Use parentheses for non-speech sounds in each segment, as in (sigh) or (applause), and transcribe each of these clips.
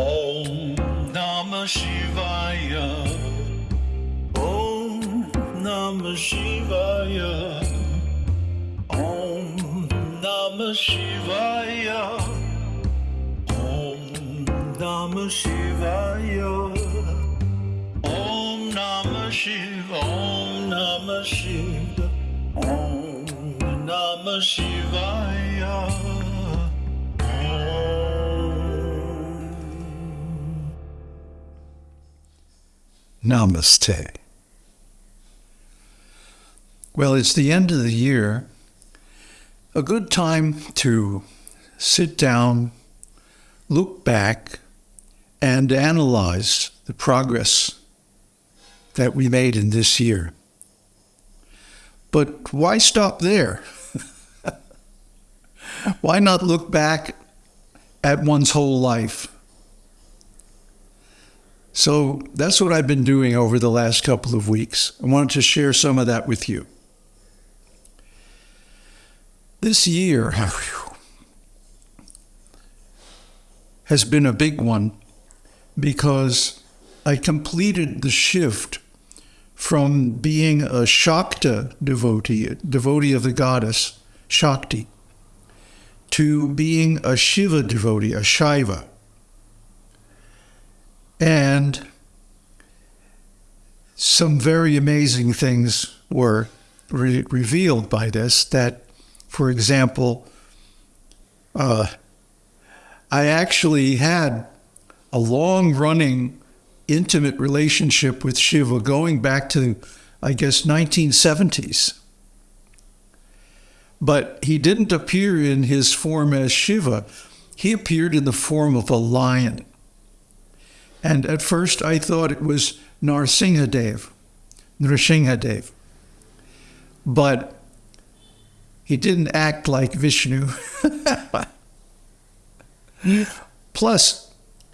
Om Namah Shivaya. Om Namah Shivaya. Om Namah Shivaya. Om Namah Shivaya. Om Namah. Om Namah. Om Namah Shivaya. Namaste. Well, it's the end of the year. A good time to sit down, look back, and analyze the progress that we made in this year. But why stop there? (laughs) why not look back at one's whole life? So that's what I've been doing over the last couple of weeks. I wanted to share some of that with you. This year (sighs) has been a big one because I completed the shift from being a Shakta devotee, a devotee of the goddess Shakti, to being a Shiva devotee, a Shaiva. And some very amazing things were re- revealed by this. That, for example, uh, I actually had a long running intimate relationship with Shiva going back to, I guess, 1970s. But he didn't appear in his form as Shiva. He appeared in the form of a lion. And at first I thought it was Narsingadev, Nrsingadev. But he didn't act like Vishnu. (laughs) Plus,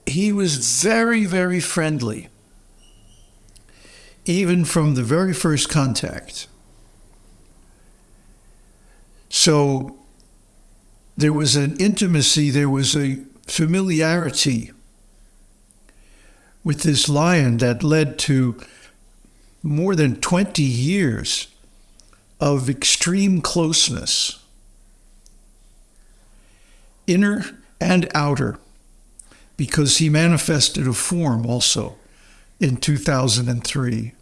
he was very, very friendly, even from the very first contact. So there was an intimacy, there was a familiarity with this lion that led to more than 20 years of extreme closeness, inner and outer, because he manifested a form also in 2003.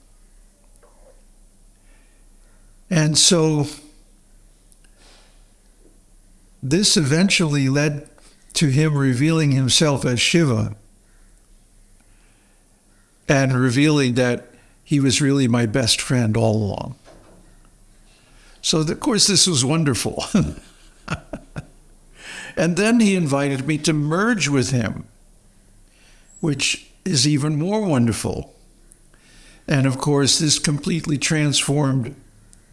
And so this eventually led to him revealing himself as Shiva and revealing that he was really my best friend all along. So, of course, this was wonderful. (laughs) and then he invited me to merge with him, which is even more wonderful. And of course, this completely transformed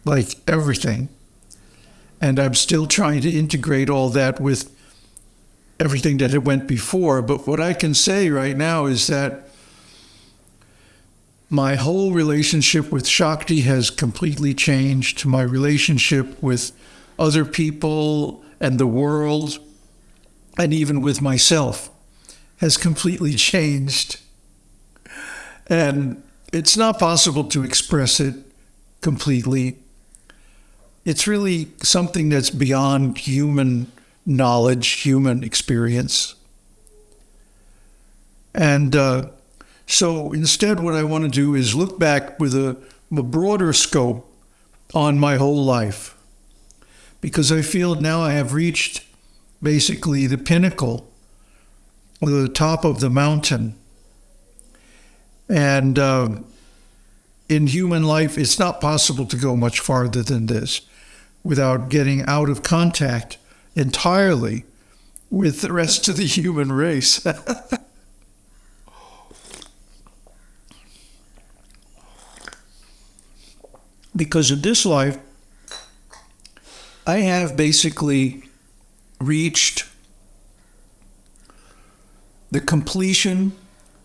like everything. And I'm still trying to integrate all that with everything that had went before. But what I can say right now is that my whole relationship with Shakti has completely changed. My relationship with other people and the world, and even with myself, has completely (laughs) changed. And it's not possible to express it completely. It's really something that's beyond human knowledge, human experience. And uh, so instead, what I want to do is look back with a, a broader scope on my whole life. Because I feel now I have reached basically the pinnacle, the top of the mountain. And uh, in human life, it's not possible to go much farther than this without getting out of contact entirely with the rest of the human race. (laughs) because in this life, I have basically reached the completion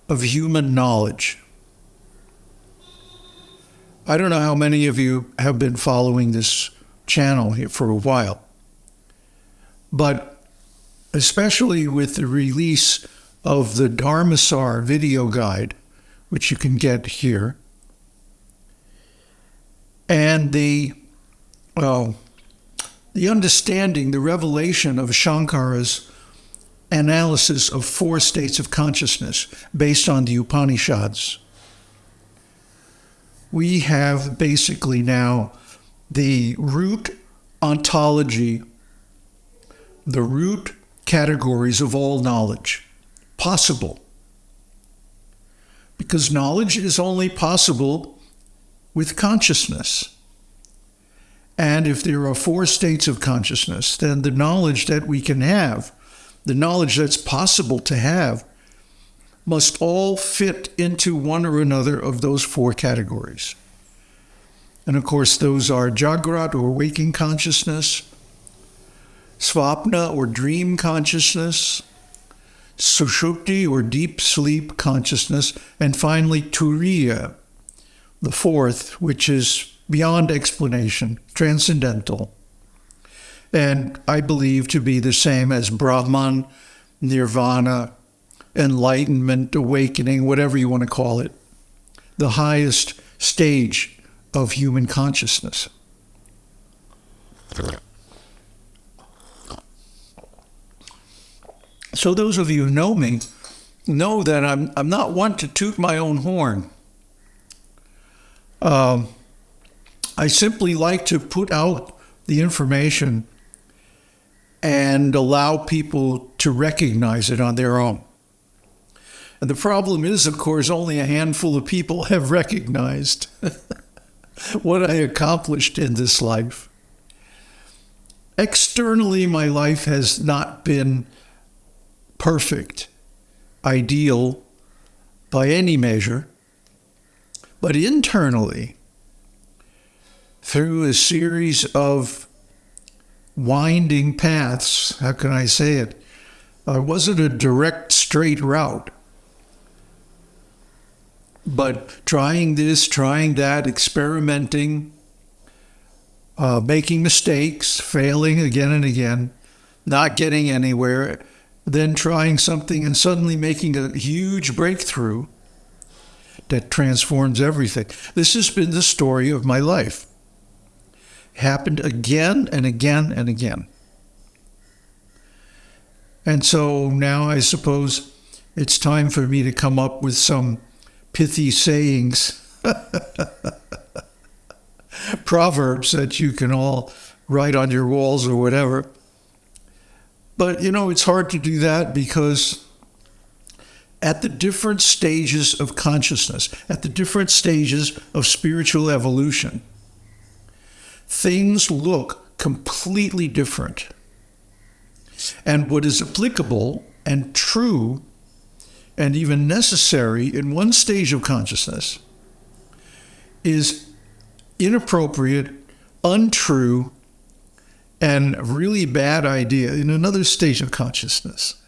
of human knowledge. I don't know how many of you have been following this channel here for a while, but especially with the release of the Dharmasar video guide, which you can get here, and the well, the understanding, the revelation of Shankara's analysis of four states of consciousness based on the Upanishads. We have basically now the root ontology, the root categories of all knowledge possible. Because knowledge is only possible with consciousness. And if there are four states of consciousness, then the knowledge that we can have, the knowledge that's possible to have, must all fit into one or another of those four categories. And of course, those are Jagrat or waking consciousness, Svapna or dream consciousness, Sushupti or deep sleep consciousness, and finally Turiya, the fourth, which is beyond explanation, transcendental, and I believe to be the same as Brahman, Nirvana, enlightenment, awakening, whatever you want to call it, the highest stage of human consciousness. So those of you who know me know that I'm, I'm not one to toot my own horn. Um, I simply like to put out the information and allow people to recognize it on their own. And the problem is, of course, only a handful of people have (laughs) recognized (laughs) what I accomplished in this life. Externally, my life has not been perfect, ideal by any measure, but internally, through a series of winding paths, how can I say it? Uh, wasn't a direct, straight route but trying this, trying that, experimenting, uh, making mistakes, failing again and again, not getting anywhere, then trying something and suddenly making a huge breakthrough that transforms everything. This has been the story of my life. happened again and again and again. And so now I suppose it's time for me to come up with some pithy sayings, (laughs) proverbs that you can all write on your walls or whatever. But you know, it's hard to do that because at the different stages of consciousness, at the different stages of spiritual evolution, things look completely different. And what is applicable and true and even necessary in one stage of consciousness is inappropriate, untrue, and really bad idea in another stage of consciousness.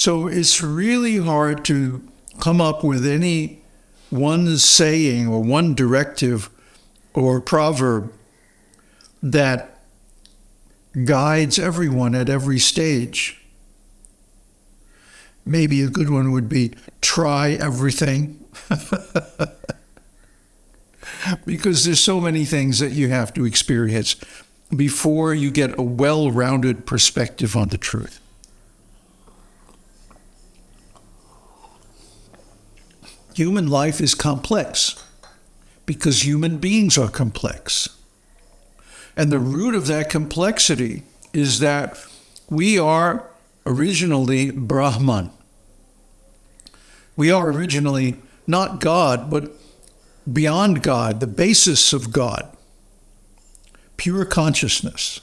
So it's really hard to come up with any one saying or one directive or proverb that guides everyone at every stage maybe a good one would be try everything. (laughs) because there's so many things that you have to experience before you get a well rounded perspective on the truth. Human life is complex because human beings are complex. And the root of that complexity is that we are originally Brahman. We are originally not God, but beyond God, the basis of God, pure consciousness.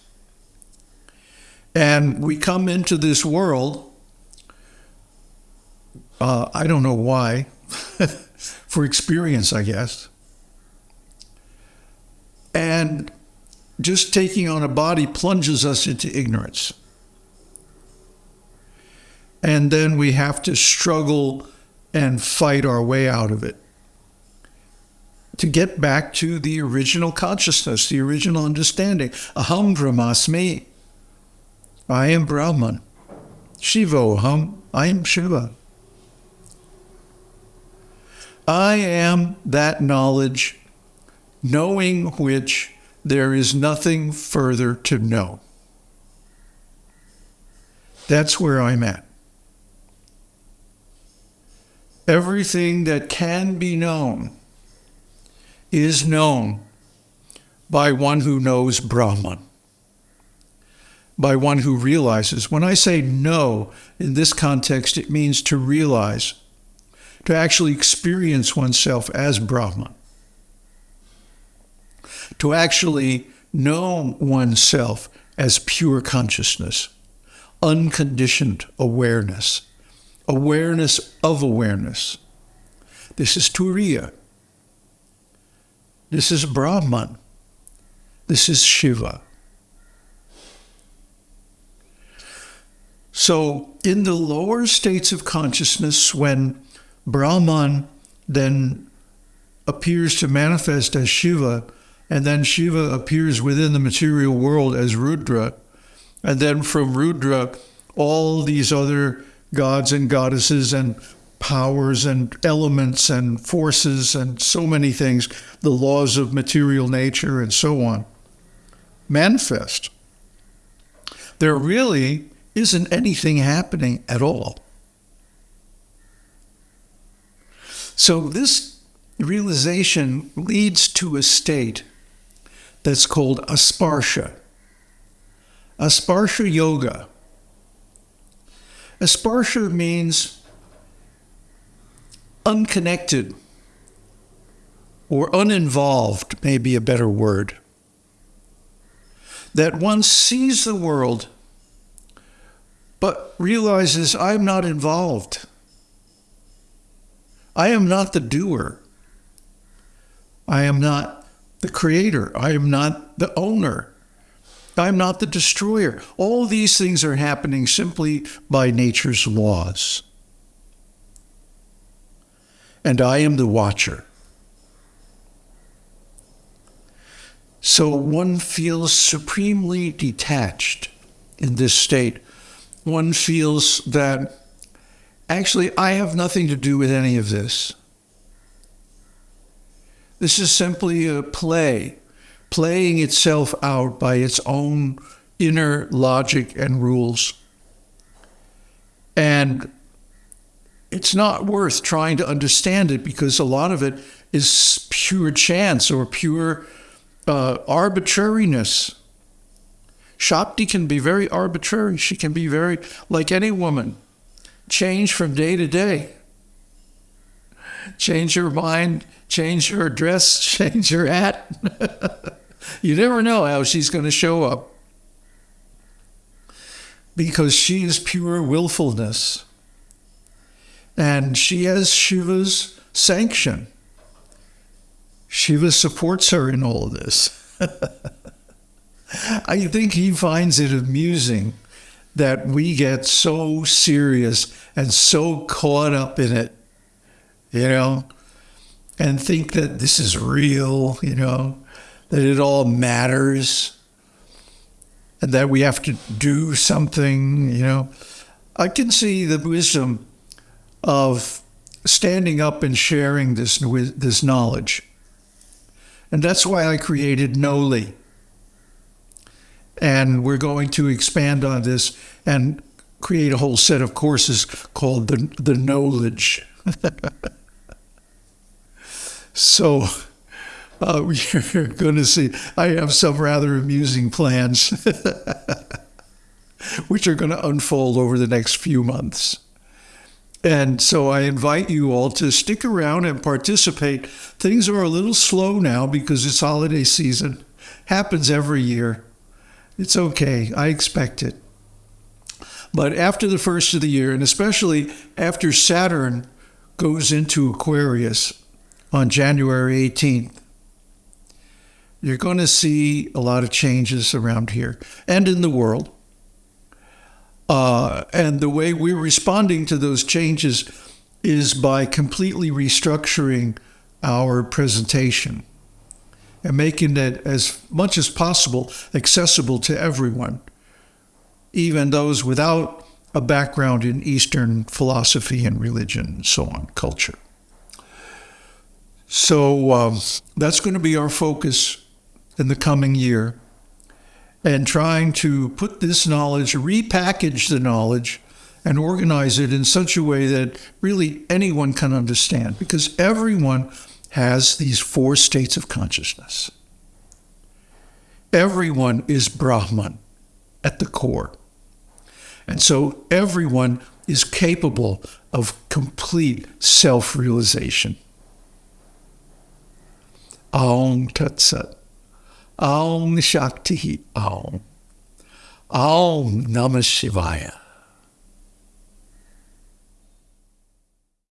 And we come into this world, uh, I don't know why, (laughs) for experience, I guess. And just taking on a body plunges us into ignorance and then we have to struggle and fight our way out of it to get back to the original consciousness, the original understanding. Aham Brahmasmi. I am Brahman. Shiva Aham. I am Shiva. I am that knowledge, knowing which there is nothing further to know. That's where I'm at. Everything that can be known is known by one who knows Brahman, by one who realizes. When I say know in this context, it means to realize, to actually experience oneself as Brahman, to actually know oneself as pure consciousness, unconditioned awareness, awareness of awareness. This is Turiya. This is Brahman. This is Shiva. So, in the lower states of consciousness, when Brahman then appears to manifest as Shiva, and then Shiva appears within the material world as Rudra, and then from Rudra, all these other gods and goddesses and powers and elements and forces and so many things, the laws of material nature and so on, manifest. There really isn't anything happening at all. So, this realization leads to a state that's called asparsha. Asparsha yoga. Asparsha means unconnected or uninvolved, may be a better word. That one sees the world but realizes I'm not involved. I am not the doer. I am not the creator. I am not the owner. I'm not the destroyer. All these things are happening simply by nature's laws and I am the watcher. So one feels supremely detached in this state. One feels that actually I have nothing to do with any of this. This is simply a play, playing itself out by its own inner logic and rules. And it's not worth trying to understand it because a lot of it is pure chance or pure uh, arbitrariness. Shakti can be very arbitrary. She can be very, like any woman, change from day to day. Change your mind, change her dress, (laughs) change her hat. (laughs) you never know how she's going to show up because she is pure willfulness. And she has Shiva's sanction. Shiva supports her in all of this. (laughs) I think he finds it amusing that we get so serious and so caught up in it, you know, and think that this is real, you know, that it all matters and that we have to do something, you know. I can see the wisdom of standing up and sharing this, this knowledge. And that's why I created Noli. And we're going to expand on this and create a whole set of courses called the, the Knowledge. (laughs) so uh, we're going to see. I have some rather amusing plans, (laughs) which are going to unfold over the next few months. And so I invite you all to stick around and participate. Things are a little slow now because it's holiday season. Happens every year. It's okay. I expect it. But after the first of the year, and especially after Saturn goes into Aquarius on January 18th, you're going to see a lot of changes around here and in the world. Uh, and the way we're responding to those changes is by completely restructuring our presentation and making it as much as possible accessible to everyone, even those without a background in Eastern philosophy and religion and so on, culture. So um, that's going to be our focus in the coming year and trying to put this knowledge, repackage the knowledge, and organize it in such a way that really anyone can understand because everyone has these four states of consciousness. Everyone is Brahman at the core. And so everyone is capable of complete self realization. Aum Tat Sat. Aum Shakti Aum. Aum Namah Shivaya.